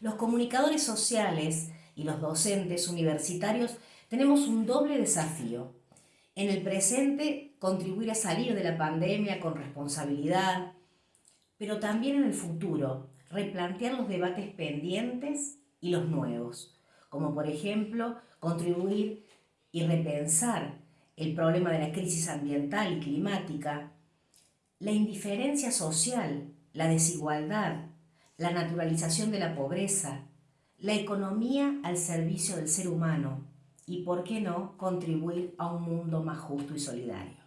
Los comunicadores sociales y los docentes universitarios tenemos un doble desafío. En el presente, contribuir a salir de la pandemia con responsabilidad, pero también en el futuro, replantear los debates pendientes y los nuevos, como por ejemplo contribuir y repensar el problema de la crisis ambiental y climática, la indiferencia social, la desigualdad, la naturalización de la pobreza, la economía al servicio del ser humano y, por qué no, contribuir a un mundo más justo y solidario.